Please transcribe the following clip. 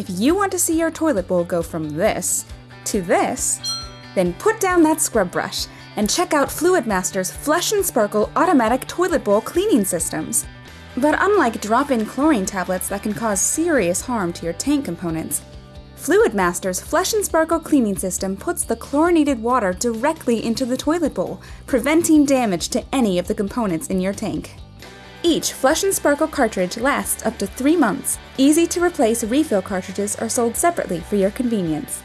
If you want to see your toilet bowl go from this to this, then put down that scrub brush and check out Fluidmaster's Flush and Sparkle automatic toilet bowl cleaning systems. But unlike drop-in chlorine tablets that can cause serious harm to your tank components, Fluidmaster's Flush and Sparkle cleaning system puts the chlorinated water directly into the toilet bowl, preventing damage to any of the components in your tank. Each Flush and Sparkle cartridge lasts up to 3 months. Easy to replace refill cartridges are sold separately for your convenience.